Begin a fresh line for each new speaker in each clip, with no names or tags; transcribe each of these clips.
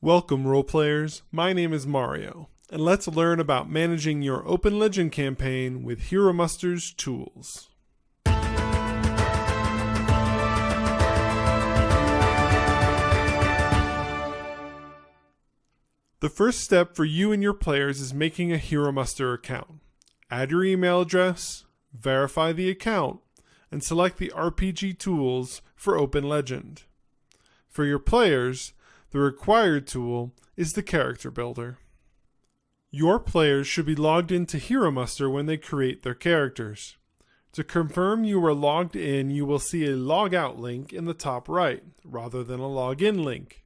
Welcome, role players. My name is Mario, and let's learn about managing your Open Legend campaign with Hero Muster's tools. The first step for you and your players is making a Hero Muster account. Add your email address, verify the account, and select the RPG tools for Open Legend. For your players, the required tool is the Character Builder. Your players should be logged into Hero Muster when they create their characters. To confirm you are logged in, you will see a logout link in the top right, rather than a login link.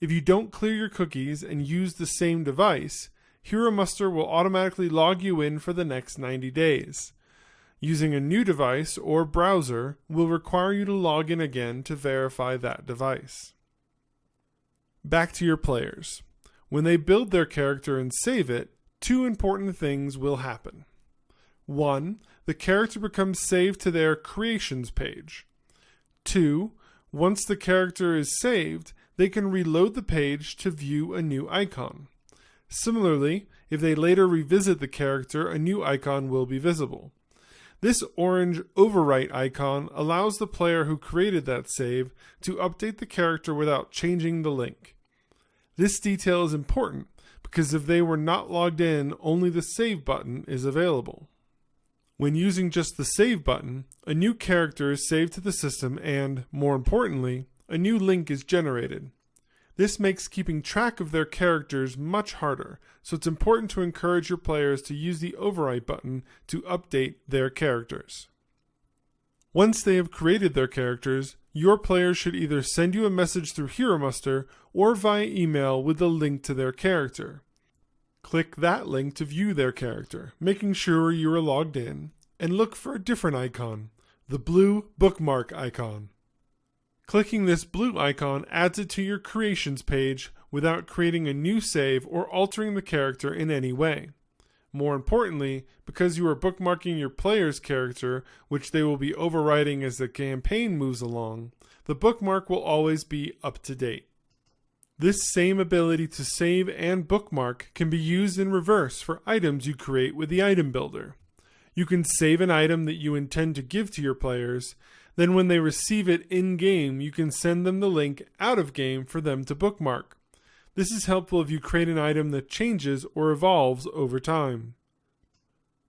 If you don't clear your cookies and use the same device, Hero Muster will automatically log you in for the next 90 days. Using a new device or browser will require you to log in again to verify that device. Back to your players. When they build their character and save it, two important things will happen. One, the character becomes saved to their creations page. Two, once the character is saved, they can reload the page to view a new icon. Similarly, if they later revisit the character, a new icon will be visible. This orange overwrite icon allows the player who created that save to update the character without changing the link. This detail is important because if they were not logged in, only the Save button is available. When using just the Save button, a new character is saved to the system and, more importantly, a new link is generated. This makes keeping track of their characters much harder, so it's important to encourage your players to use the Overwrite button to update their characters. Once they have created their characters, your players should either send you a message through Hero Muster or via email with a link to their character. Click that link to view their character, making sure you are logged in, and look for a different icon, the blue bookmark icon. Clicking this blue icon adds it to your creations page without creating a new save or altering the character in any way. More importantly, because you are bookmarking your player's character, which they will be overwriting as the campaign moves along, the bookmark will always be up to date. This same ability to save and bookmark can be used in reverse for items you create with the Item Builder. You can save an item that you intend to give to your players, then when they receive it in game, you can send them the link out of game for them to bookmark. This is helpful if you create an item that changes or evolves over time.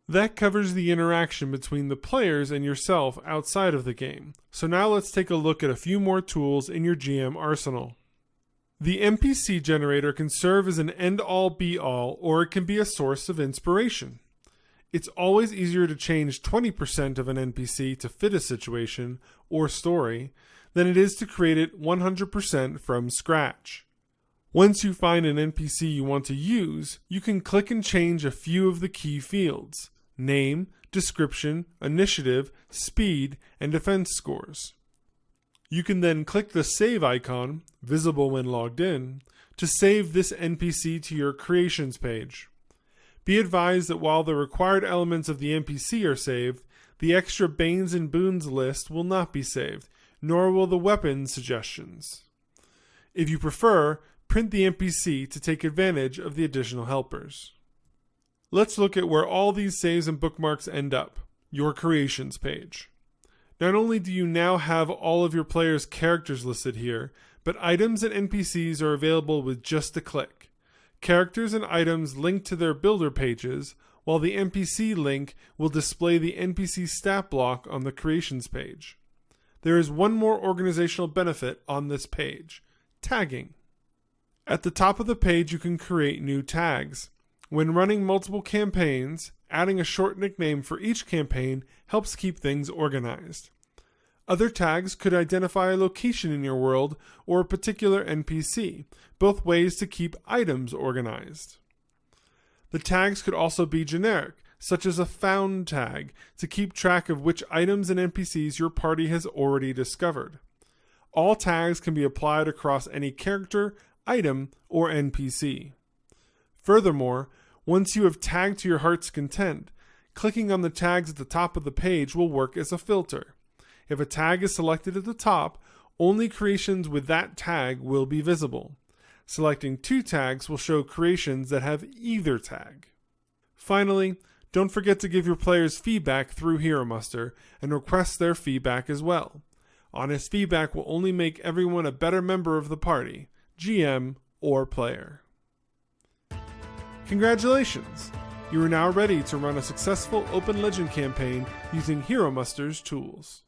That covers the interaction between the players and yourself outside of the game. So now let's take a look at a few more tools in your GM arsenal. The NPC generator can serve as an end-all be-all or it can be a source of inspiration. It's always easier to change 20% of an NPC to fit a situation or story than it is to create it 100% from scratch. Once you find an NPC you want to use, you can click and change a few of the key fields name, description, initiative, speed, and defense scores. You can then click the save icon, visible when logged in, to save this NPC to your creations page. Be advised that while the required elements of the NPC are saved, the extra Banes and Boons list will not be saved, nor will the weapon suggestions. If you prefer, print the NPC to take advantage of the additional helpers. Let's look at where all these saves and bookmarks end up, your creations page. Not only do you now have all of your players' characters listed here, but items and NPCs are available with just a click. Characters and items link to their builder pages, while the NPC link will display the NPC stat block on the creations page. There is one more organizational benefit on this page tagging. At the top of the page, you can create new tags. When running multiple campaigns, adding a short nickname for each campaign helps keep things organized. Other tags could identify a location in your world or a particular NPC, both ways to keep items organized. The tags could also be generic, such as a found tag, to keep track of which items and NPCs your party has already discovered. All tags can be applied across any character, item, or NPC. Furthermore, once you have tagged to your heart's content, clicking on the tags at the top of the page will work as a filter. If a tag is selected at the top, only creations with that tag will be visible. Selecting two tags will show creations that have either tag. Finally, don't forget to give your players feedback through Hero Muster and request their feedback as well. Honest feedback will only make everyone a better member of the party, GM, or player. Congratulations! You are now ready to run a successful Open Legend campaign using Hero Muster's tools.